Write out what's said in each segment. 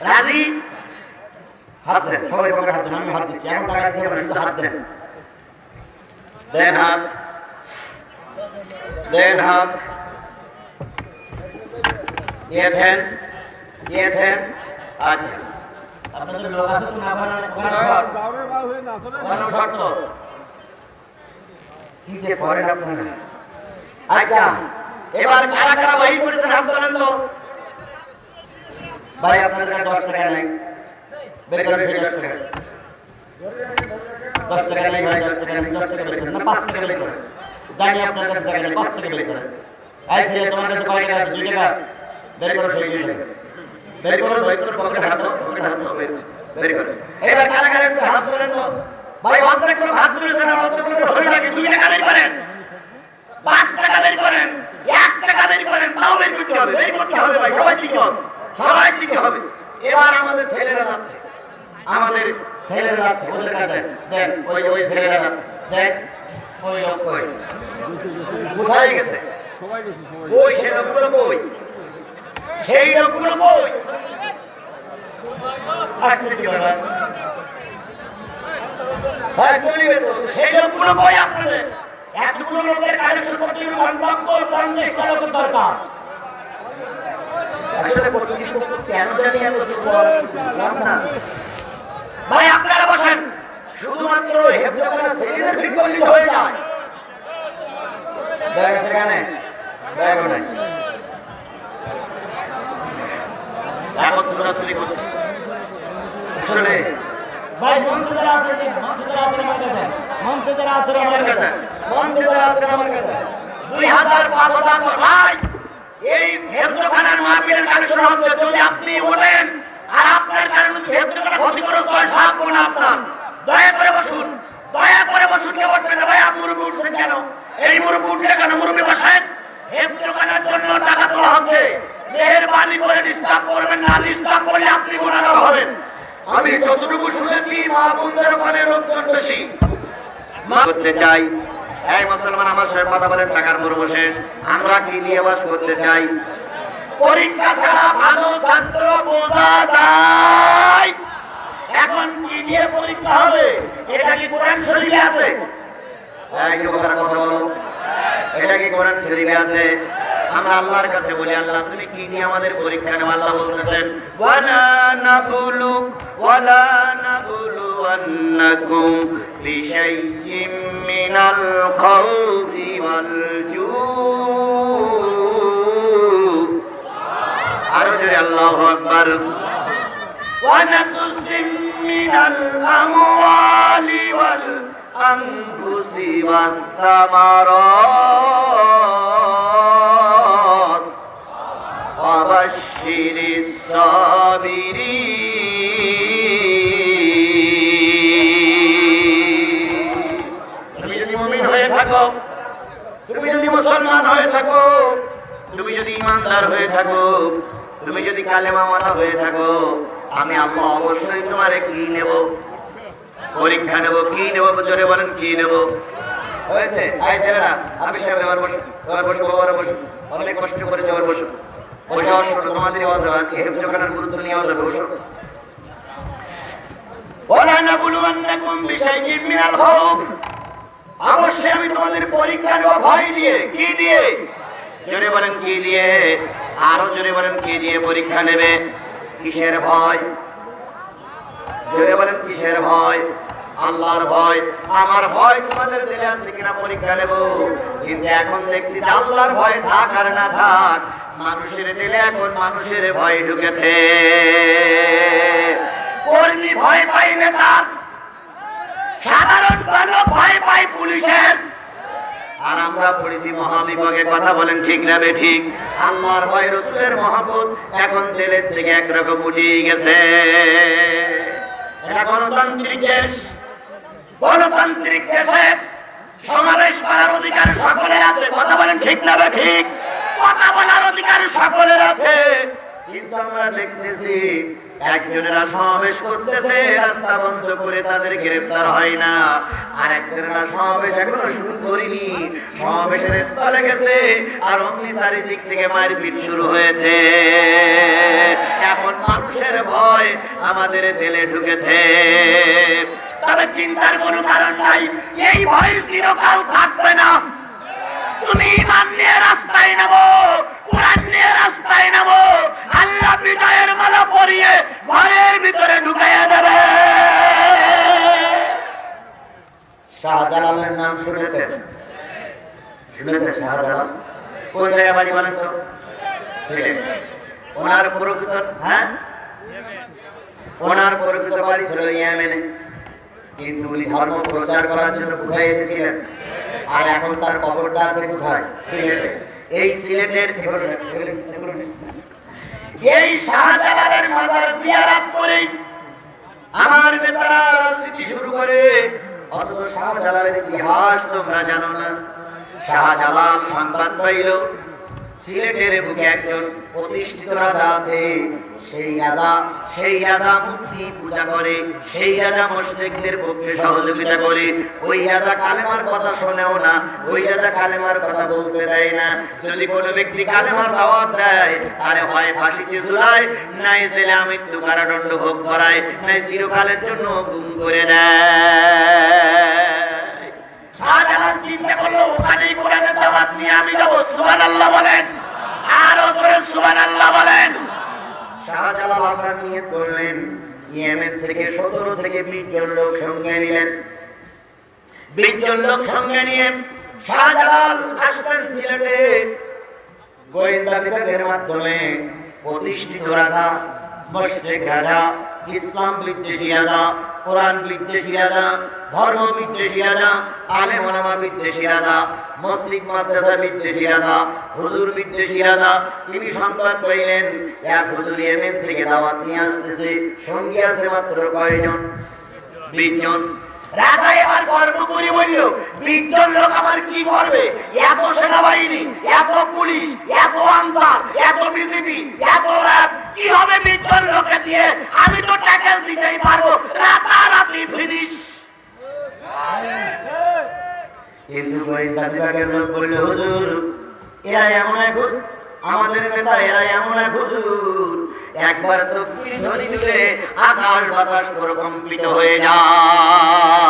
রাজি? হাত দেন সবাই পকেটে হাত দেন আমি হাত দিচ্ছি এমন টাকা দিতে পারেন শুধু হাত দেন। দেন। হাত। দেন হাত। দিয়েছেন? দিয়েছেন? আচ্ছা। আপনাদের লোক আছে তো না ওখানে শর্ট ওখানে শর্ট তো কি যে করেন আপনারা? আচ্ছা এবার কারা কারা ওই করেছেন তো ভাই, আপনাদের কাছে দশ টাকা নাই। বের সেই দশ টাকা। দশ টাকা নেই ভাই, দশ টাকা নেই, দশ টাকা বের করেন। না, পাঁচ টাকা বের করেন। জানি আপনার কাছে টাকা নেই, পাঁচ টাকা বের করেন। আই ছেলে, তোমার কাছে কয় টাকা আছে? দুই টাকা। বের করো সেই দুই টাকা। বের করো বের করো, পকেটে হাত দাও, পকেটে হাত দাও। বের করো। এবার কারা কারা হাত ধরেন তো। ভাই অর্ধেক লোক হাত তুলেছেন আর অর্ধেক লোকের হয়ে গেছে দুই টাকা বের করেন। পাঁচ টাকা বের করেন। এক টাকা বের করেন। তাও বের করতে হবে, বের করতে হবে ভাই সবাই দিতে হবে সবাই দিতে হবে। এবার আমাদের ছেলেরা যাচ্ছে। আমাদের ছেলেরা যাচ্ছে ওদের কাছে। দেন ওই ওই ছেলেরা যাচ্ছে। দেন ওই লোক কই? কোথায় গেছে? ওই সেই লোকগুলো কই? সেই লোকগুলো কই? আচ্ছা কি ব্যাপার হ্যাঁ চলে গেল সেই লোকগুলো কই আপনাদের? এতগুলো লোকের কালেকশন করতে গেলে কমপক্ষে পঞ্চাশটা লোকের দরকার। আসলে ভাই আপনারা বসেন। শুধুমাত্র হেফজখানা ছেলেদের ভিড় করলে হয়ে যায়। ব্যাগ আছে কেন ব্যাগও নাই এখন ছোটাছুটি করছে। আসলে ভাই মঞ্চে যারা আছেন মঞ্চে যারা আছেন আমার কাছে। মঞ্চে যারা আমার কাছে। মঞ্চে যারা আমার কাছে। দুই হাজার পাঁচ হাজার ভাই এই হেফজখানার মাহফিলের কালেকশন হচ্ছে, যদি আপনি ওঠেন, আর আপনার কারণে হেফজখানা ক্ষতিগ্রস্ত হয় সাপ কোন আপনার। দয়া করে বসুন, দয়া করে বসুন, কেউ উঠবেন না। ভাই আপনি মুরব্বী উঠছেন কেন? এই মুরব্বী উঠলে কেন? মুরব্বী বসেন হেফজখানার জন্য টাকা তোলা হচ্ছে। মেহেরবানি করে ডিস্টার্ব করবেন না ডিস্টার্ব করলে আপনি গুণাগার হবেন। আমি যতটুকু শুনেছি, মা বোনদের ওখানে লোকজন বেশি। মা করতে চাই এই মুসলমান, আমার সাথে কথা বলেন, টাকার পূর্ব শেষ আমরা কি নিয়ে বাস করতে চাই? পরীক্ষা ছাড়া ভালো ছাত্র বোঝা যায়। এখন কি নিয়ে পরীক্ষা হবে? এটা কি কোরআন শরীফে আছে? এটা কি কোরআন শরীফে আছে? আমরা আল্লাহর কাছে বলি, আল্লাহ, তুমি কি নিয়ে আমাদের পরীক্ষা নেওয়া আল্লাহ বলতেছেন, ওয়ালা নাবুলু ওয়ালা নাবুলু আন্নাকুম من الخوف والجوع أرجع الله أكبر ونقص من الأموال والأنفس والثمرات وبشر الصابرين মুসলমান হয়ে থাকো। তুমি যদি ইমানদার হয়ে থাকো, তুমি যদি কালেমা মালা হয়ে থাকো, আমি আল্লাহ অবশ্যই তোমার কি নেব? পরীক্ষা নেব, কি নেব? জোরে বলেন, কি নেব? হয়েছে? আই ছেলেরা আমি সাহেব এবার বসে এবার বসে এবার বসে অনেক কষ্ট করেছে এবার বসে বসে অসুখ তোমাদের আওয়াজ আজকে হেফজখানার গুরুত্ব নিয়ে আওয়াজ বসো। ওলা নাবলুয়ান্নাকুম বিশাইইন মিনাল খাউফ। অবশ্যই আমি তোমাদের পরীক্ষা নেব ভয় দিয়ে, কি দিয়ে? জোরে বলেন, কি দিয়ে? আরও জোরে বলেন, কি দিয়ে পরীক্ষা নেবে? কিসের ভয়? জোরে বলেন, কিসের ভয়? আল্লাহর ভয়। আমার ভয় তোমাদের দিলে আছে কিনা পরীক্ষা নেব? কিন্তু এখন দেখছি আল্লাহর ভয় থাক আর না থাক, মানুষের দিলে এখন মানুষের ভয় ঢুকেছে। কর্মী ভয় পাই নেতার সাধারণ মানুষ ভয় পায় পুলিশের। আর আমরা পড়েছি মহাবিভাগে কথা বলেন ঠিক না বে ঠিক? আল্লাহর ভয়, রসুলের মহব্বত এখন জেলের থেকে একরকম উঠিয়ে গেছে। এটা গণতান্ত্রিক দেশ। গণতান্ত্রিক দেশে সমাবেশ করার অধিকার সকলের আছে, কথা বলেন ঠিক না বে ঠিক? কথা বলার অধিকার সকলের আছে। কিন্তু আমরা দেখতেছি একজনেরা সমাবেশ করতেছে, রাস্তা বন্ধ করে তাদের গ্রেফতার হয় না। আর একজনেরা সমাবেশ এখনও শুরু করিনি। সমাবেশের স্থলে গেছে আর অমনি চারিদিক থেকে মারপিট শুরু হয়েছে। এখন মানুষের ভয় আমাদের জেলে ঢুকেছে। তবে চিন্তার কোনো কারণ নাই, এই ভয় চিরকাল থাকবে না। তুমি ইমান নিয়ে রাস্তায় নেব কোরআন নিয়ে মালা পরিয়ে ঘরের ভিতরে ঢুকাইয়া দেবে। নাম শুনেছেন? শুনেছেন শাহজালাল? কোন জায়গায় বাড়ি বলেন ওনার প্রকৃত হ্যাঁ? ওনার প্রকৃত বাড়ি ছিল ইয়েমেনে। কিন্তু ধর্ম প্রচার করার জন্য কোথায় এসেছিলেন? আর এখন তার কবরটা আছে কোথায়? সিলেটে। এই সিলেটের এই শাহজালালের মাজার জিয়ারত করে আমার বেতারা রাজনীতি শুরু করে। অথচ শাহজালালের ইতিহাস তোমরা জানো না। শাহজালাল সংবাদ পাইল। সিলেটের বুকে একজন প্রতিষ্ঠিত রাজা আছে। সেই রাজা সেই রাজা মূর্তি পূজা করে, সেই রাজা মুসলিমদের পক্ষে সহযোগিতা করে। ওই রাজা কালেমার কথা শোনেও না, ওই রাজা কালেমার কথা বলতে দেয় না। যদি কোনো ব্যক্তি কালেমার দাওয়াত দেয়, তাহলে হয় ফাঁসিতে ঝুলায়, নাই জেলে মৃত্যু কারাদণ্ড ভোগ করায়, নাই চিরকালের জন্য গুম করে দেয়। শাহজাহান নিয়ে আমি সুবহানাল্লাহ বলেন। সুবহানাল্লাহ বলেন। নিয়ে থেকে সতেরো থেকে লোক সঙ্গে লোক শাহজালাল গোয়েন্দা মাধ্যমে প্রতিষ্ঠিত রাজা মুশরিক রাজা, ইসলাম বিদ্বেষী রাজা কোরআন বিদ্বেষী রাজা, ধর্ম বিদ্বেষী রাজা, আলেম ওলামা বিদ্বেষী রাজা, মসজিদ মাদ্রাসা বিদ্বেষী রাজা, হুজুর বিদ্বেষী রাজা, তিনি সংবাদ পাইলেন, এক হুজুর ইয়েমেন থেকে দাওয়াত নিয়ে আসতেছে, সঙ্গী আছে মাত্র কয়জন? বিশজন। রাজা এবার গর্ব করে বলল লোক আমার কি করবে এত সেনাবাহিনী এত পুলিশ এত আনসার এত বিজেপি এত র্যাব কি হবে বিশজন লোকে দিয়ে? আমি তো ট্যাকেল দিতেই পারব। রাতারাতি ফিনিশ কিন্তু গোয়েন্দা বিভাগের লোক বলল হুজুর এরা এমন হুজুর, আমাদের নেতা এমন এক হুজুর। একবার তো ধ্বনি দিলে আকাশ বাতাস প্রকম্পিত হয়ে যায়।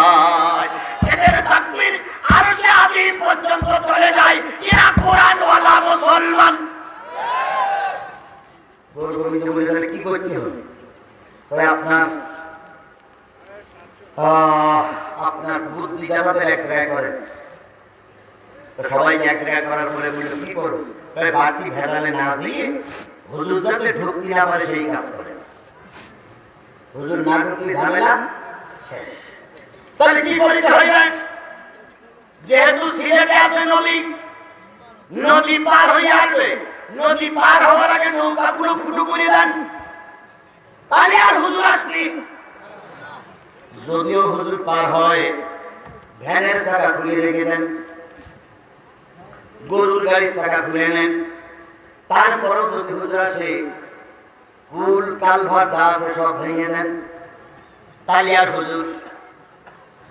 পর্যন্ত চলে যায়, এরা কোরআনওয়ালা কি করতে হবে? আপনার আপনার বুদ্ধি দেখাতে এক জায়গায় করেন। তো সবাইকে এক জায়গায় করার পরে বলল, কি করব কয় বাড়তি ভেজালে না দিয়ে হুজুর যাতে ঢুকতে না পারে সেই কাজ করে হুজুর না ঢুকলে ঝামেলা শেষ। তাহলে কি করতে হবে যেহেতু সিলেটে আছে নদী নদী পার হয়ে আসবে। নদী পার হওয়ার আগে নৌকা পুরো ফুটো করে দেন। তাহলে আর হুজুর আসলি যদিও হুজুর পার হয় ভ্যানের চাকা খুলে রেখে দেন। গরুর গাড়ির চাকা খুলে নেন। তারপরও যদি হুজুর আসে কুল কালভার যা আছে সব ভেঙে দেন। তাহলে আর হুজুর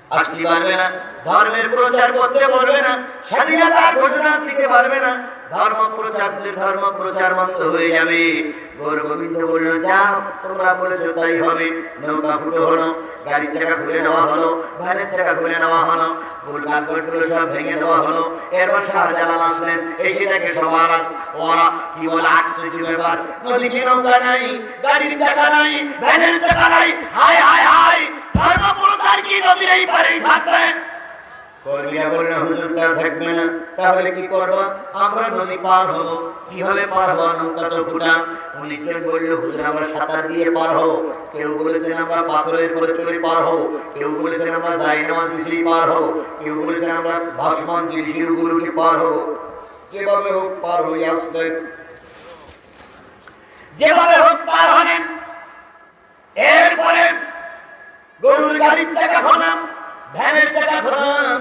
আসতে পারবে না। ধর্মের প্রচার করতে পারবে না। স্বাধীনতা ঘোষণা দিতে পারবে না। ধর্ম প্রচার ধর্ম প্রচার মন্ত্র হয়ে যাবে। গৌর গোবিন্দ বলল, যা, তোমরা বলেছ হবে। নৌকা ফুটো হলো, গাড়ির চাকা খুলে নেওয়া হলো, ভ্যানের চাকা খুলে নেওয়া হলো ফুল কালগুলো সব ভেঙে দেওয়া হলো। এরপর শাহজালাল আসলেন, এসে দেখে সবার ওরা কি বলে, আশ্চর্য ব্যাপার। নদীতে নৌকা নাই? গাড়ির চাকা নাই, ভ্যানের চাকা নাই। হায় হায় হায় ধর্ম প্রচার কি নদীর এই পারেই থাকবেন কর্মীরা বলল হুজুর তা থাকবে না। তাহলে কি করব? আমরা নদী পার হব। কীভাবে পার হব? নৌকা তো ফুটা। অনেকজন বলল, হুজুর, আমরা সাঁতার দিয়ে পার হব। কেউ বলেছেন, আমরা পাথরের পরে চলে পার হব। কেউ বলেছেন, আমরা যাই নামাজ বিছড়ি পার হব। কেউ বলেছেন, আমরা ভাসমান জিনিসের উপর উঠে পার হব। যেভাবে হোক পার হয়ে আসতেন যেভাবে হোক পার হলেন। এরপরে গরুর গাড়ির চাকা খোলাম। ভ্যানের চাকা খোলাম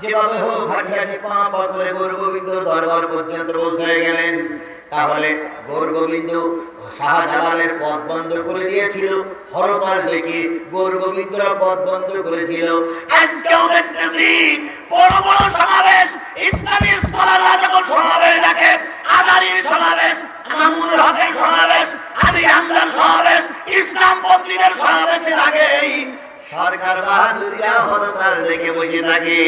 যেভাবে হোক হাঁটি হাঁটি পা পা করে গৌর গোবিন্দ দরবার পর্যন্ত পৌঁছে গেলেন। তাহলে গৌর গোবিন্দ শাহজালালের পথ বন্ধ করে দিয়েছিল। হরতাল ডেকে গৌর গোবিন্দরা পথ বন্ধ করেছিল। আজকেও দেখতেছি বড় বড় সমাবেশ ইসলামী স্কলাররা যখন সমাবেশ ডাকে আদারির সমাবেশ মামুনুল হকের সমাবেশ বাহাদুরিয়া হরতাল দেখে বসে থাকে।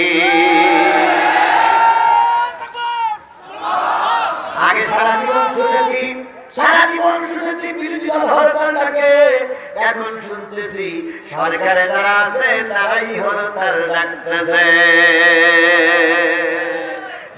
আগে সারা জীবন শুনেছি, সারা জীবন শুনেছি বিরোধী দল হরতাল ডাকে এখন শুনতেছি সরকারে যারা আছে তারাই হরতাল ডাকতেছে।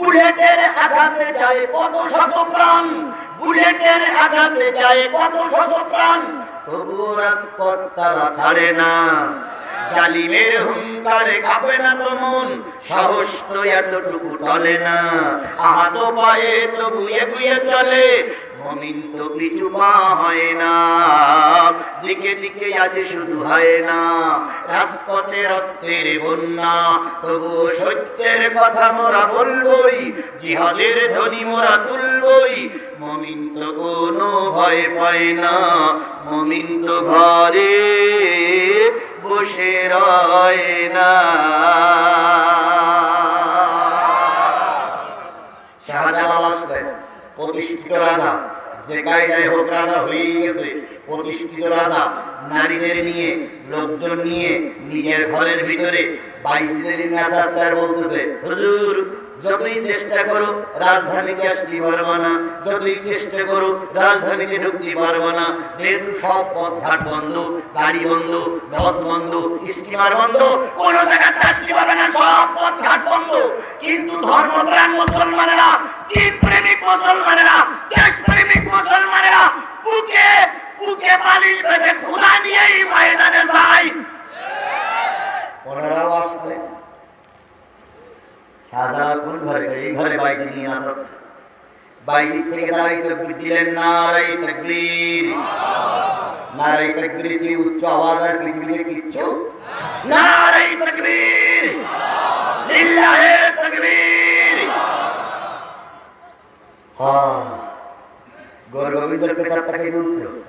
বুলেটের আঘাতে যায় কত শত প্রাণ, বুলেটের আঘাতে যায় কত শত প্রাণ। তবুও রাজপথ তারা ছাড়ে না। জালিমের হুঙ্কারে কাঁপে না তো সাহস তো এতটুকু টলে না। আহত পায়ে তো এগুয়ে গুয়ে চলে মমিন তো পিছু পা হয় না। দিকে দিকে আজ শুধু হয় না। রাজপথে রক্তের বন্যা তবু সত্যের কথা মোরা বলবই, জিহাদের ধ্বনি মোরা তুলবই। মমিন তো কোনো ভয় পায় না। মমিন তো ঘরে বসে রয় না। শাহজালাল আসলেন প্রতিষ্ঠিত রাজা হোক রাজা গেছে। প্রতিষ্ঠিত রাজা নারীদের নিয়ে, লোকজন নিয়ে, নিজের ঘরের ভিতরে স্যার বলতেছে যতই চেষ্টা রাজধানীকে যতই চেষ্টা করো, রাজধানীতে ঢুকতে না। যেহেতু সব পথ ঘাট বন্ধ, গাড়ি বন্ধ, বাস বন্ধ, স্টিমার বন্ধ, কোন না, সব পথ ঘাট বন্ধ। কিন্তু ধর্মপ্রাণ মুসলমানেরা দেশ প্রেমিক মুসলমানেরা বুকে বুকে বালির পেটে খোদা নিয়েই ময়দানে যায় ওনারাও আসলে শাহজালাল কোন ঘরে এই ঘরে বাইকে নিয়ে নাচাচ্ছে বাইরের থেকে তারা এই তকবীর দিলেন নারাই তকবীর নারাই তকবীর চেয়ে উচ্চ আওয়াজ তকবীর! তকবীর! হ্যাঁ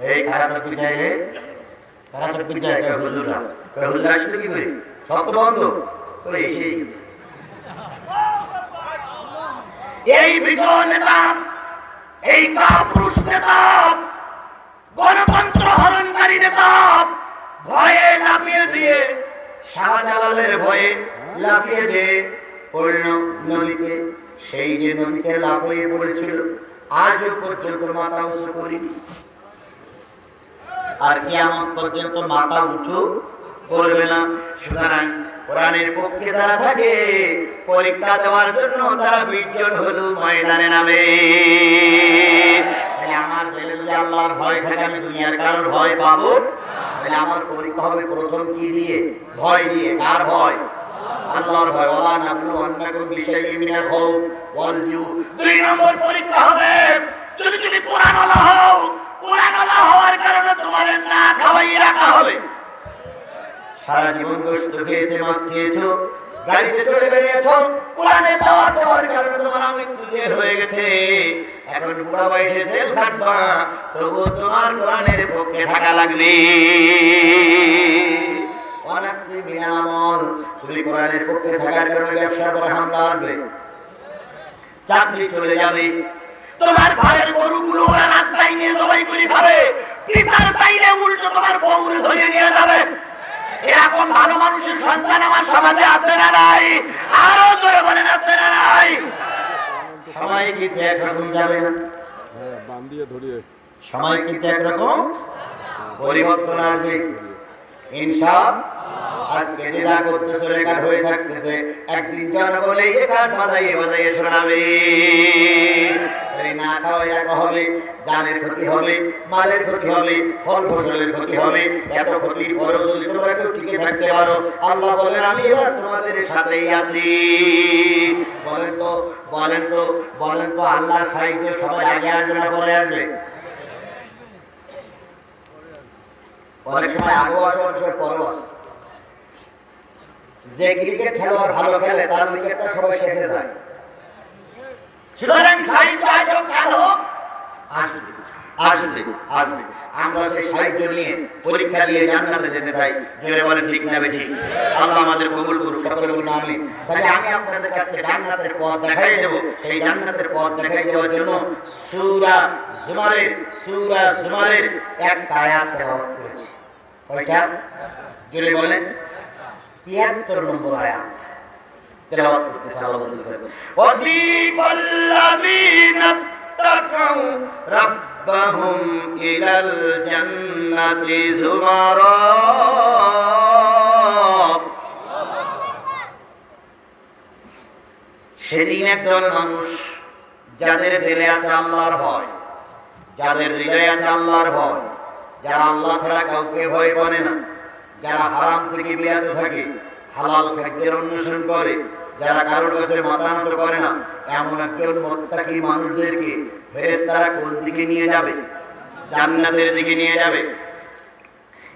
এই তকবীর তকবীর করে সব তো বন্ধ। তো এসেই এই বিজয় নেতা, এই কাপুরুষ নেতা, গণতন্ত্র হরণকারী নেতা ভয়ে লাফিয়ে দিয়ে শাহজালালের ভয়ে লাফিয়ে যে পড়ল নদীতে। সেই যে নদীতে লাফিয়ে পড়েছিল, আজও পর্যন্ত মাথা উঁচু করিনি আর কিয়ামত পর্যন্ত মাথা উঁচু করবে না। সুতরাং কোরআনের পক্ষে যারা থাকে, পরীক্ষা দেওয়ার জন্য তারা বিজ্ঞান হলো ময়দানে নামে। আমার আল্লাহর ভয় থাকে, আমি দুনিয়ার কারোর ভয় পাবো? তাহলে আমার পরীক্ষা হবে প্রথম কি দিয়ে? ভয় দিয়ে। কার ভয়? আল্লাহর ভয়। ওলা নাবলু আন্নাকুম বিশাইইন মিনাল খাউফ। ওয়াল জিউ। দুই নম্বর পরীক্ষা হবে, যদি তুমি কোরআন আলা হও কোরআন আলা হওয়ার কারণে তোমার না খাওয়াই রাখা হবে। সারা জীবন গোশত খেয়েছে, মাছ খেয়েছো গাড়িতে চলে বেরিয়েছো কোরআনের দাওয়াত দেওয়ার কারণে তোমার মৃত্যু জেল হয়ে গেছে। এখন বুড়া বয়সে জেল খাটবা তবু তোমার কোরআনের পক্ষে থাকা লাগবে। অনেক মিনাল আমল তুমি কোরআনের পক্ষে থাকার কারণে ব্যবসার পরে হামলা আসবে। চাকরি চলে যাবে। তোমার ঘরের গরুগুলো ওরা রাস্তায় নিয়ে জবাই করে খাবে। পিতার চাইলে উল্টো তোমার বউগুলো ধরে নিয়ে যাবে এরকম ভালো মানুষের সন্তান আমার সমাজে আছে না নাই? আরও জোরে বলেন আছে না নাই? সময় কিন্তু একরকম যাবে না? বাম দিয়ে ধরিয়ে সময় কিন্তু একরকম পরিবর্তন আসবে। ইনসাফ আজকে যে যা করতেছে রেকর্ড হয়ে থাকতেছে। একদিন জনগণ এই রেকর্ড বাজাইয়ে বাজাইয়ে শোনাবে। না খাওয়াই রাখা হবে জানের ক্ষতি হবে মালের ক্ষতি হবে ফল ফসলের ক্ষতি হবে এত ক্ষতির পরেও যদি তোমরা কেউ টিকে থাকতে পারো আল্লাহ বলেন আমি এবার তোমাদের সাথেই আছি। বলেন তো বলেন তো বলেন তো আল্লাহর সাহিত্য সবাই আগে আসবে না পরে আসবে? অনেক সময় আগেও আসে অনেক সময় পরেও আসে। যে ক্রিকেট খেলোয়াড় ভালো খেলে তার উইকেটটা সবাই শেষে যায়। সুতরাং সাহিত্য কালো। আসবে আসবে আসবে আমরা সেই সাহিত্য নিয়ে পরীক্ষা দিয়ে জান্নাতে যেতে চাই। জোরে বলে ঠিক না ঠিক? আল্লাহ আমাদের কবুল করুক সকলে বলুন আমি তাহলে আমি আপনাদের কাছে জান্নাতের পথ দেখাই দেব। সেই জান্নাতের পথ দেখাই দেওয়ার জন্য সূরা জুমারের সূরা জুমারের একটা আয়াত তেলাওয়াত করেছি। কয়টা জোরে বলেন তিয়াত্তর নম্বর আয়াত। সেদিন একজন মানুষ যাদের দিলে আছে আল্লাহর হয় যাদের দিলে আছে আল্লাহর হয় যারা আল্লাহ ছাড়া কাউকে ভয় করে না। যারা হারাম থেকে বিরত থাকে, হালাল খাদ্যের অন্বেষণ করে, যারা কারোর কাছে মতামত করে না, এমন একজন মোত্তাকি মানুষদেরকে ফেরেস্তারা কোন দিকে নিয়ে যাবে? জান্নাতের দিকে নিয়ে যাবে?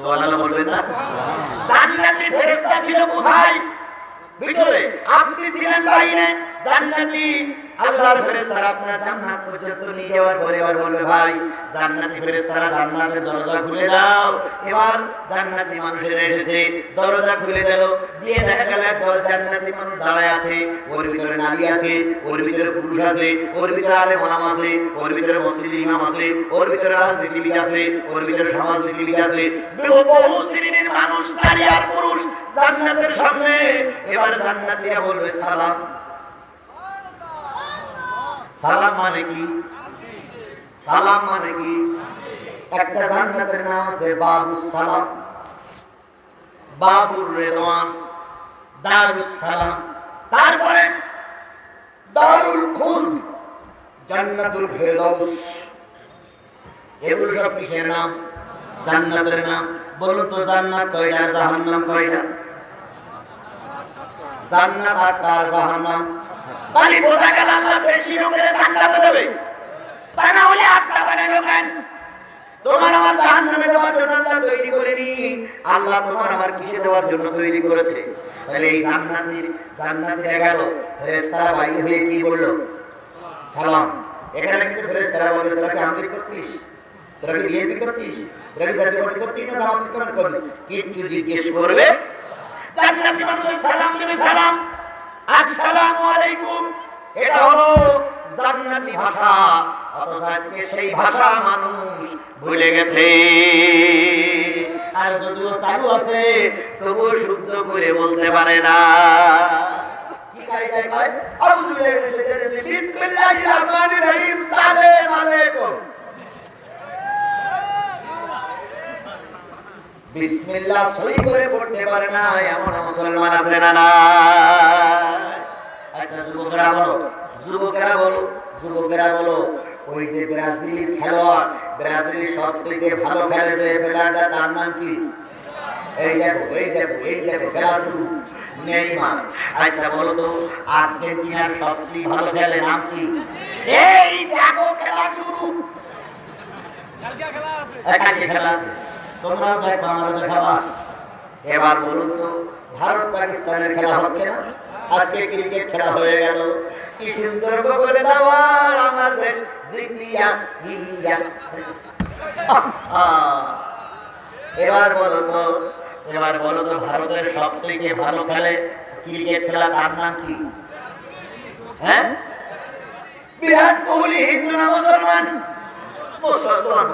সুবহানাল্লাহ বলবেন না? জান্নাতি ফেরেশতা ছিল কোথায়? ভিতরে আপনি ছিলেন বাইরে জান্নাতি আল্লাহর ফেরেশতারা আপনার জান্নাত পর্যন্ত নিয়ে যাওয়ার পরে এবার বলবে, ভাই, জান্নাতি ফেরেশতারা জান্নাতের দরজা খুলে দাও। এবার জান্নাতি মানুষের এসেছে, দরজা খুলে দিল, দিয়ে দেখা গেল একদল জান্নাতি মানুষ দাঁড়ায় আছে, ওর ভিতরে নারী আছে, ওর ভিতরে পুরুষ আছে, ওর ভিতরে আলে মাম আছে, ওর ভিতরে মসজিদ ইমাম আছে, ওর ভিতরে রাজনীতিবিদ আছে, ওর ভিতরে সমাজনীতিবিদ আছে। বহু শ্রেণির মানুষ, নারী আর পুরুষ জান্নাতের সামনে। এবার জান্নাতীরা বলবে, সালাম। সালাম মানে কি? সালাম মানে কি? একটা জান্নাতের নাম আছে বাবুস সালাম। বাবুর রেদওয়ান, দারুস সালাম। তারপরে দারুল খুলদ, জান্নাতুল ফেরদৌস এগুলো সব কিসের নাম? জান্নাতের নাম। বলুন তো জান্নাত কয়টা জাহান্নাম কয়টা? জান্নাত আর জাহান্নাম। তাহলে বোঝা গেল আমার বেশি লোকের জান্নাতে দেবে। তা না হলে আটটা বানানো কেন তোমার আমার আল্লাহ তৈরি করেনি আল্লাহ তোমার আমার কিসে দেওয়ার জন্য তৈরি করেছে? তাহলে এই জান্নাতের জান্নাতের গেল, ফেরেশতারা বাইরে হয়ে কি বলল? সালাম। এখানে কিন্তু ফেরেশতারা বলবে, তোরা কি আমলিক করতিস? তোরা কি বিএনপি করতিস? তোরা কি জাতীয় করতিস না জামাত ইসলাম করবি কিচ্ছু জিজ্ঞেস করবে। জান্নাতি মানুষ আসসালামু এটা হলো জান্নাতি ভাষা। অথচ আজকে সেই ভাষা মানুষ ভুলে গেছে। আর যদিও চালু আছে, তবুও শুদ্ধ করে বলতে পারে না। আউযু বিল্লাহি মিনাশ শাইতানির রাজিম। সালাম আলাইকুম। বিসমিল্লাহ সহি করে পড়তে পারে না, এমন মুসলমান আছে না না। আচ্ছা যুবকরা বলো, যুবকেরা বলো যুবকেরা বলো, ওই যে ব্রাজিল খেলোয়াড়, ব্রাজিলের সবচেয়ে ভালো খেলে যে প্লেয়ারটা, তার নাম কি? এই দেখো এই দেখো এই দেখো, খেলা শুরু। নেইমার। আচ্ছা বলো তো, আর্জেন্টিনার সবচেয়ে ভালো খেলে নাম কি? এই দেখো, খেলা শুরু। একাকি খেলা আছে। তোমরাও দেখবা আমারও দেখাবা এবার বলুন তো ভারত পাকিস্তানের খেলা হচ্ছে না? আজকে ক্রিকেট খেলা হয়ে গেল। কি সুন্দর বলে দেওয়ার আমাদের এবার বলো তো এবার বলো তো ভারতের সবথেকে ভালো খেলে ক্রিকেট খেলা তার নাম কি? হ্যাঁ? বিরাট কোহলি হিন্দু না মুসলমান মুসলমান।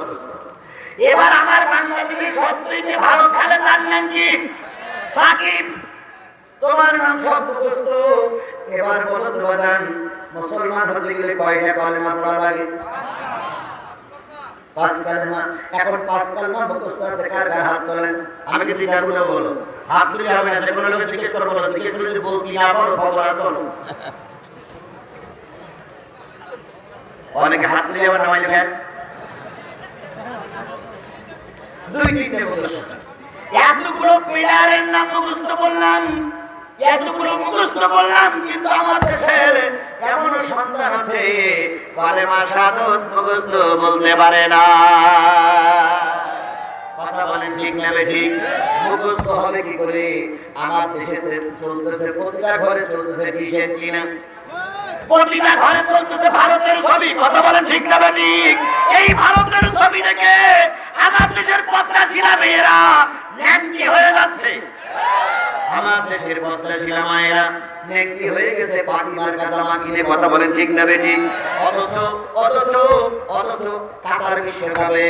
এবার আমার বাংলাদেশের সবথেকে ভালো খেলে তার নাম কি? সাকিব। তোমার নাম সব মুখস্থ। এবার বলো তো মুসলমান হতে গেলে কয়টা কলেমা পড়া লাগে? পাঁচ কালেমা। এখন পাঁচ কালেমা মুখস্থ আছে হাত তোলেন? আমি যদি ডাকুলে হাত তুলে হবে না যে কোনো যদি বলতি না বলো, খবর অনেকে হাত তুলে আবার নামাজ দেন। দুই তিনটে মুখস্থ এতগুলো প্লেয়ারের নাম মুখস্থ করলাম, এতগুলো মুখস্থ করলাম, কিন্তু আমার দেশের এমন সন্তান আছে, কালেমা সাধন মুখস্থ বলতে পারে না। কথা বলেন ঠিক না ঠিক মুখস্থ হবে কি করে? আমার দেশে চলতেছে, প্রতিটা ঘরে চলতেছে ডিসেন্ট কিনা প্রতিটা ঘরে চলতেছে ভারতের ছবি। কথা বলেন ঠিক না ঠিক এই ভারতের ছবি দেখে আমার দেশের পদ্মা শিলা মেয়েরা হয়ে যাচ্ছে। আমার দেশের পদ্মাশীলা মায়েরা নেংটি হয়ে গেছে পাতি জামা কিনে কথা বলেন ঠিক না ঠিক অথচ অথচ অথচ কাতার বিশ্বকাপে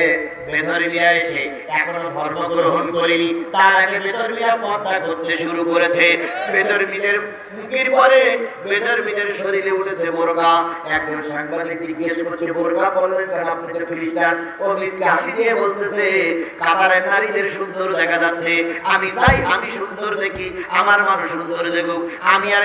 বেধর্মীরা এসে এখনও ধর্ম গ্রহণ করেনি। তার আগে বেধর্মীরা পর্দা করতে শুরু করেছে। বেদর্মীদের মুখের পরে বেদর্মীদের শরীরে উঠেছে বোরকা। একজন সাংবাদিক জিজ্ঞেস করছে বোরকা কেন আপনি তো খ্রিস্টান? ও মিসকে হাসি দিয়ে বলতেছে কাতারের নারীদের সুন্দর দেখা যাচ্ছে। আমি চাই আমি সুন্দর দেখি আমার মানুষ সুন্দর দেখুক। আমি আর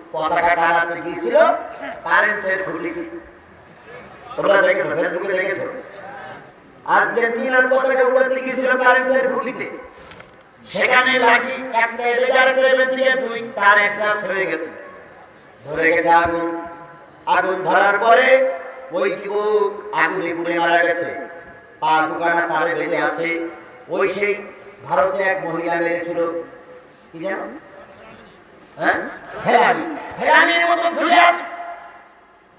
পতাকা টানাতে গিয়েছিল কারেন্টের খুঁটি তোমরা দেখেছ ফেসবুকে দেখেছ? আর্জেন্টিনার পতাকা উড়াতে গিয়েছিল কারেন্টের খুঁটিতে সেখানে লাঠি একটা দুই তার একটা হয়ে গেছে। ধরে গেছে আগুন। আগুন ধরার পরে ওই যুবক আগুনে পুড়ে মারা গেছে। পা দোকানা তারে বেঁধে আছে। ওই সেই ভারতে এক মহিলা মেরেছিল। কি জানো হ্যাঁ? ফেরানির মতো ঝুলে আছে।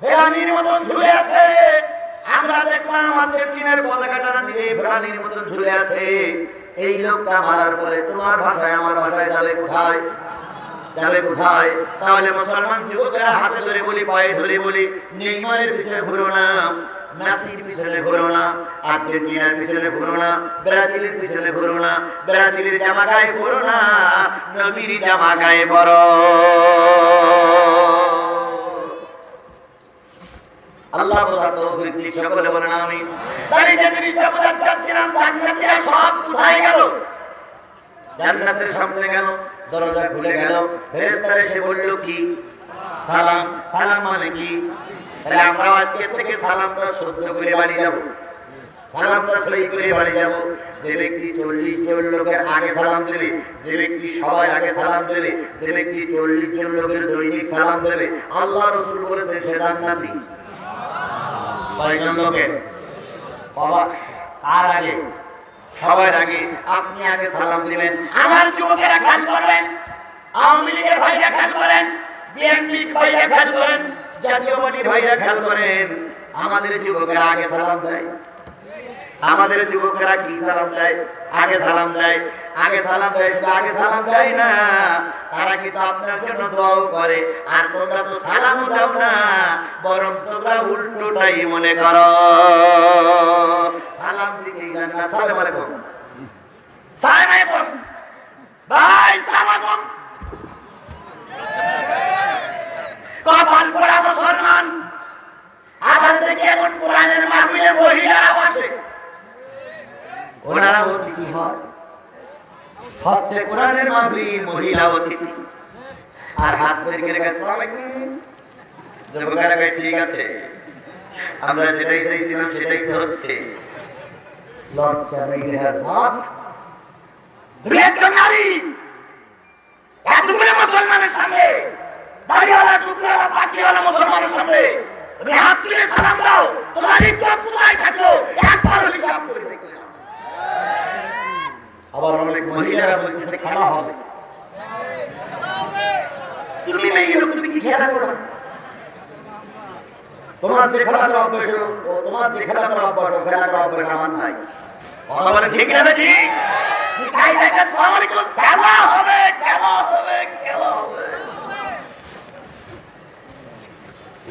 ফেরানির মতন ঝুলে আছে। আমরা দেখলাম আমাদের টিমের পতাকাটা দিয়ে ফেরানির মতন ঝুলে আছে। এই লোকটা মারার পরে তোমার ভাষায়, আমার ভাষায় যাবে কোথায়? যাবে কোথায়? তাহলে মুসলমান যুবকেরা হাতে ধরে বলি, পায়ে ধরে বলি নির্ময়ের পিছনে ঘুরো না। মেসির পিছনে ঘুরো না, আর্জেন্টিনার পিছনে ঘুরো না, ব্রাজিলের পিছনে ঘুরো না, ব্রাজিলের জামা গায়ে ঘুরো না, নবীর জামা গায়ে বড় আল্লাহ বোঝার তৌফিক দিক সকলে বলেন আমি তাই যে জিনিসটা বোঝাতে চাচ্ছিলাম জান্নাতীরা সব কোথায় গেল? জান্নাতের সামনে গেল, দরজা খুলে গেল, ফেরেশতারা এসে বলল, কি? সালাম সালাম মানে কি? তাহলে আমরা আজকে থেকে সালামটা সহ্য করে বাড়ি যাব। সালামটা সই করে বাড়ি যাব। যে ব্যক্তি চল্লিশ জন লোকের আগে সালাম দেবে, যে ব্যক্তি সবার আগে সালাম দেবে, যে ব্যক্তি চল্লিশ জন লোকের দৈনিক সালাম দেবে, আল্লাহ রসুল বলেছেন সে জান্নাতি। কয়জন লোকের? বাবা, কার আগে? সবার আগে। আপনি আগে সালাম দিবেন। আমার যুবকেরা খেয়াল করবেন আওয়ামী লীগের ভাইরা খেয়াল করেন? বিএনপি ভাইরা খেয়াল করেন? জাতীয় পার্টির ভাইরা খেয়াল করেন, আমাদের যুবকেরা আগে সালাম দেয়। আমাদের যুবকেরা কি সালাম দেয়? আগে সালাম দেয়। আগে সালাম দেয় আগে সালাম দেয় না, তারা কিন্তু আপনার জন্য দোয়াও করে। আর তোমরা তো সালামও দাও না, বরং তোমরা উল্টোটাই মনে করো। সালাম দিতেই জান না, সালাম আলাইকুম। সালাম আলাইকুম। ভাই, সালাম আলাইকুম। কপাল পোড়া মুসলমান। আবার দেখি এখন কোরআনের মাহফিলে মহিলারা বসে। ওনারা অতিথি হয়। হচ্ছে কোরআনের মাহফিল, মহিলা অতিথি। আর হাত আসসালামু। আলাইকুম যুবকেরা ঠিক আছে। আমরা যেটাই চাইছিলাম, সেটাই তো হচ্ছে। লজ্জা নেই দেহার জাত তুমি একজন নারী এতগুলো মুসলমানের সামনে। দাড়িওয়ালা টুকরাওয়ালা পাটিওয়ালা মুসলমানের সামনে তুমি হাত তুলে সালাম দাও তোমার ইজ্জত কোথায় থাকল? একবার হিসাব করে দেখলে না। আবার অনেক মহিলারা বলতেছে খেলা হবে। তুমি লোক, তুমি কি খেলা করো? তোমার যে খেলা করার অভ্যাস তোমার যে খেলা করার অভ্যাস ও খেলা করার অভ্যাস আমার নাই। ঠিক না দেখে খেলা হবে খেলা হবে।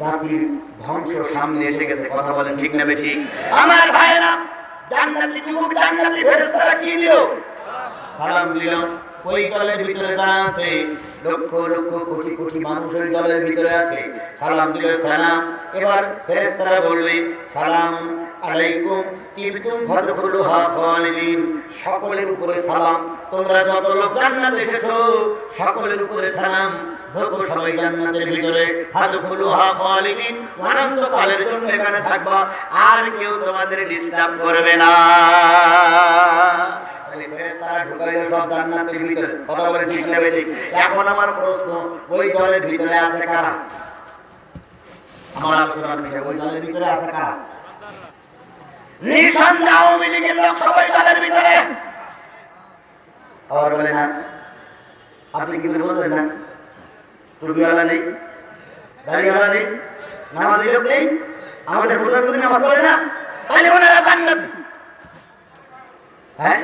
জাতির ধ্বংস সামনে এসে গেছে কথা বলে ঠিক না বেঠি আমার ভাইরা জান্নাতি যুবক জান্নাতি ফেরেশতারা কি দিল সালাম দিলাম। ওই দলের ভিতরে যারা আছে লক্ষ লক্ষ কোটি কোটি মানুষ ওই দলের ভিতরে আছে। সালাম দিল সালাম। এবার ফেরেশতারা বলবে সালাম আলাইকুম। তিবতুম ফাদখুলুহা খালিদিন সকলের উপরে সালাম। তোমরা যত লোক জান্নাতে এসেছ সকলের উপরে সালাম। ঢোকো সবাই জান্নাতের ভিতরে ফাদখুলুহা খালিদিন। অনন্তকালের জন্য এখানে থাকবা। আর কেউ তোমাদের ডিস্টার্ব করবে না। সব জান্নাতের ভিতরে। কথা বলে ঠিক নেবে ঠিক। এখন আমার প্রশ্ন ওই দলের ভিতরে আছে কারা? আমার আলোচনার বিষয় ওই দলের ভিতরে আছে কারা? নিঃসন্দেহে আওয়ামী লীগের লোক সবাই দলের ভিতরে। আবার বলে না। আপনি কি বলবেন না? টুপিওয়ালা নেই দাড়িওয়ালা নেই নামাজি লোক নেই। আমাদের প্রধানমন্ত্রী নামাজ পড়ে না। তাহলে ওনারা জান্নাতি হ্যাঁ?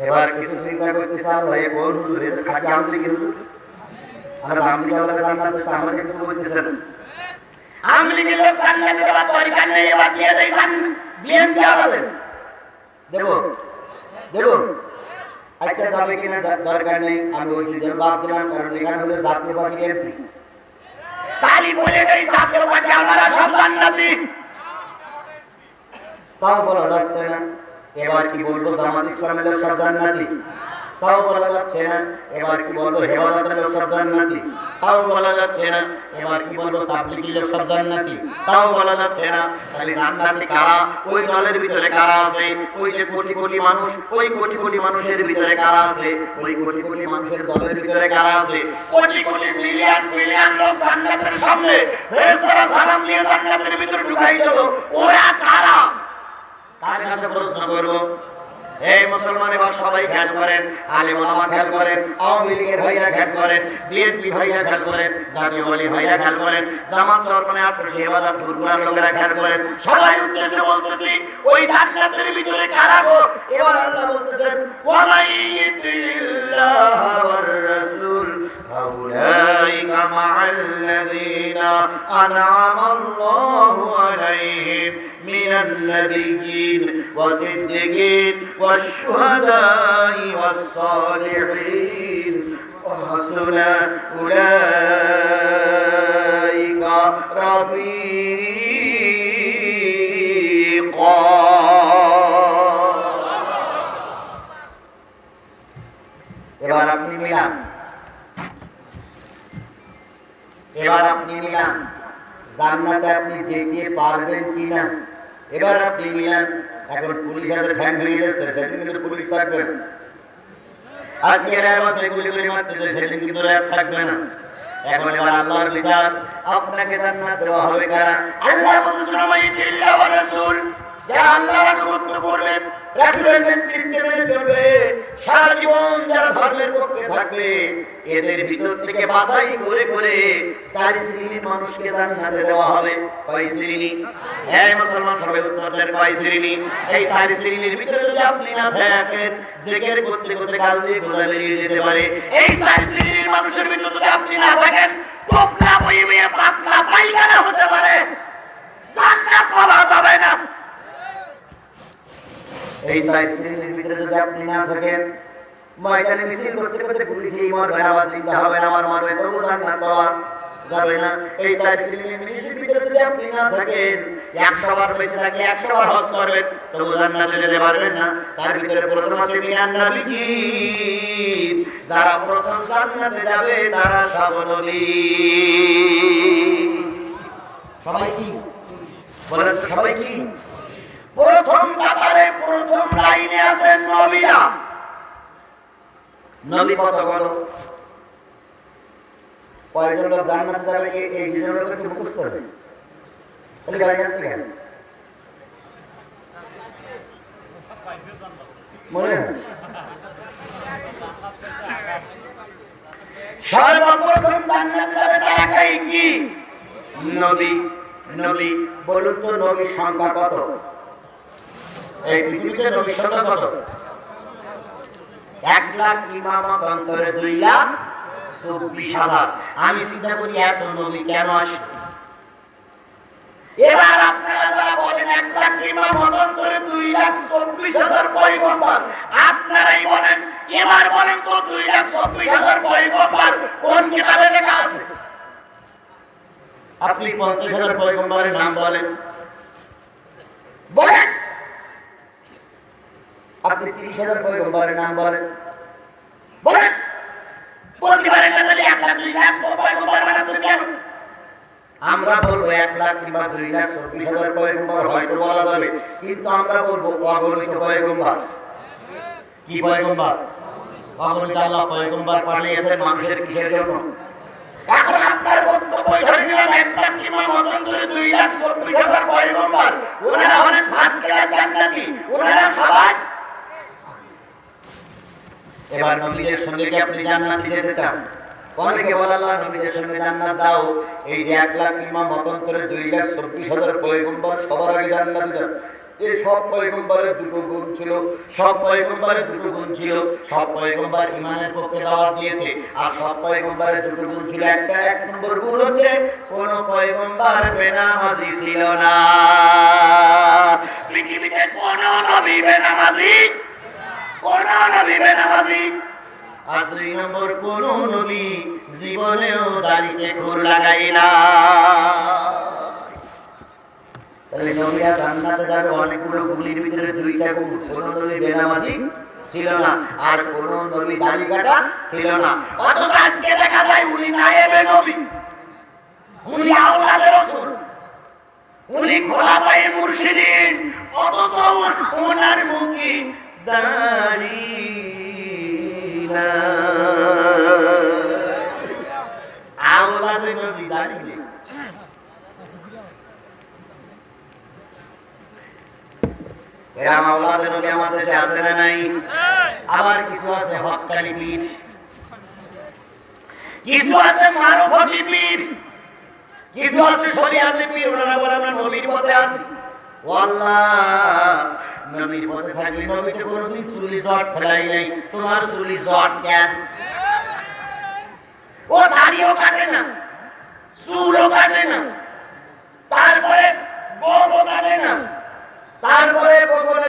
এবার কিছু চিন্তা করতেছে আল্লাহ এ কোন হুজুর এটা খাঁটি আমলি কি হুজুর আমরা দাম দিকে আল্লাহ জান্নাত দিচ্ছে আমাদের কিছু বলতেছেন আওয়ামী লীগের লোক জান্নাতি দেওয়ার দরকার নেই আচ্ছা যাবে কিনা দরকার নেই আমি ওই দুজন বাদ দিলাম কারণ এখানে হলো জাতীয় পার্টির এমপি। তালি বলে সেই জাতীয় পার্টি আমরা সব জান্নাতি তাও বলা যাচ্ছে না এবার কি বলব জামাত ইসলামের লোক সব জান্নাতি তাও বলা যাচ্ছে না এবার কি বলব হেফাজতের লোক সব জান্নাতি তাও বলা যাচ্ছে না। এবার কি বলব তাবলিগের লোক সব জান্নাতি। তাও বলা যাচ্ছে না। তাহলে জান্নাতি কারা? ওই দলের ভিতরে কারা আছে? ওই যে কোটি কোটি মানুষ, ওই কোটি কোটি মানুষের ভিতরে কারা আছে? ওই কোটি কোটি মানুষের দলের ভিতরে কারা আছে? কোটি কোটি মিলিয়ন মিলিয়ন লোক জান্নাতের সামনে ফেরেশতারা সালাম দিয়ে জান্নাতের ভিতরে ঢুকাই দিল। ওরা কারা? কার কাছে প্রশ্ন করব এই মুসলমান সবাই খেয়াল করেন। আলিম ওলামা খেয়াল করেন, আওয়ামী লীগের ভাইরা খেয়াল করেন, বিএনপি ভাইরা খেয়াল করেন, জাতীয় দলের ভাইরা খেয়াল করেন, জামাত দর্পণে আত্মসে হেফাজত ফুরকুলার লোকেরা খেয়াল করেন। সবাই উদ্দেশ্যে বলতেছি, ওই জান্নাতের ভিতরে কারা গো? এবার আল্লাহ বলতেছেন ওয়ালাইতিল্লাহ ওয়ার রাসূল, হাউলাইকা মা'আল্লাযীনা আন'আম এখন পুলিশ আছে, ঠ্যাং ভেঙে দিচ্ছে সেদিন কিন্তু পুলিশ থাকবে না। আজকে র্যাব আছে, গুলি গুলি মারতেছে সেদিন কিন্তু র্যাব থাকবে না। এখন এবার আল্লাহর বিচার, আপনাকে জান্নাত দেওয়া হবে কারা? আল্লাহ রাসূল। যারা হ্যাঁ শ্রেণির ভিতরে আপনি না থাকেন করতে করতে কাল দিয়ে বোঝা বেরিয়ে যেতে পারে। এই চার শ্রেণির মানুষের ভিতরে যদি আপনি না থাকেন, টোপলা বইবে পাতলা পায়খানা হতে পারে। জান্নাত পাওয়া যাবে না। এই চারি শ্রেণির ভিতরে যদি আপনি না থাকেন, ময়দানে মিছিল করতে করতে পুলিশ এই মরবেন, আবার চিন্তা হবে না আমার মরবে তবু জান্নাত পাওয়া যাবে না। এই চারি শ্রেণির মিনিশের ভিতরে যদি আপনি না থাকেন, একশো বার বেঁচে থাকলে একশো বার হজ করবেন, তবু জান্নাতে যেতে পারবেন না। তার ভিতরে প্রথম আছে মিনান নবীজি। যারা প্রথম জান্নাতে যাবে, তারা সব সবাই কি? বলেন সবাই কি? প্রথম কাতারে প্রথম লাইনে আছেন নবীরা নবী কত বড় কয়েকজন লোক জান্নাতে যাবে এই এই দুজন লোকের কি মুখস্থ হবে তাহলে আসছে কেন? মনে সর্বপ্রথম জান্নাতে যাবে তারা কি? নবী। নবী বলুন তো নবীর সংখ্যা কত? এই পৃথিবীতে নবীর সংখ্যা কত? এক লাখ অন্তরে দুই লাখ চব্বিশ হাজার। আমি চিন্তা করি এত নবী কেন আসে এবার বলেন দুই হাজার হাজার কোন আছে? আপনি পঞ্চাশ হাজার পয়গম্বরের নাম বলেন। আপনি তিরিশ হাজার পয়গম্বরের নাম বলেন। বলেন। আমরা বলব এক লাখ কিংবা দুই লাখ চব্বিশ হাজার পয়গম্বর হয়তো বলা যাবে কিন্তু আমরা বলব অগণিত পয়গম্বর। কি পয়গম্বর? অগণিত আল্লাহ পয়গম্বর পাঠিয়েছেন মানুষের কিসের জন্য? এখন আপনার বক্তব্য কিংবা মতান্তরে দুই লাখ চব্বিশ হাজার পয়গম্বর। ওনারা হলেন ফার্স্ট ক্লাস জান্নাতি ওনারা সবাই এবার নবীদের সঙ্গে কি আপনি জান্নাতে যেতে চান? অনেকে বলে নবীদের সঙ্গে জান্নাত দাও। এই যে এক লাখ কিংবা মতন করে দুই লাখ চব্বিশ হাজার পয়গম্বর সবার আগে জান্নাতে যান এই সব পয়গম্বরের দুটো গুণ ছিল, সব পয়গম্বরের দুটো গুণ ছিল, সব পয়গম্বর ইমানের পক্ষে দাওয়াত দিয়েছে। আর সব পয়গম্বরের দুটো গুণ ছিল, একটা এক নম্বর গুণ হচ্ছে, কোন পয়গম্বর বেনামাজি ছিল না। পৃথিবীতে কোন নবী বেনামাজি আর দুই নম্বর, কোন নবী জীবনেও দাড়িতে খুর লাগাই না। তাহলে নবীরা ভিতরে দুইটা গুণ কোন নবী বেনামাজি? ছিল না। আর কোন নবী দাড়ি কাটা ছিল না। অথচ আজকে দেখা যায় উনি নায়েবে নবী। উনি আওলাদে রাসূল। উনি খোলাফায়ে মুর্শিদিন। অথচ ওনার মুখে আমার দেশে আছে না নাই? আবার কিছু আছে হকানি পীর কিছু আছে মারফতি পীর কিছু আছে শরিয়াতে পীর ওনারা বলে আমরা নবীর পথে আছি। ওয়াল্লাহ। নবীর পথে থাকলে নবী তো কোনোদিন চুলি জট ফেলাই নাই। তোমার চুলি জট কেন? ও দাড়িও কাটে না। চুলও কাটে না। তারপরে গোবও কাটে না। তারপরে বগলে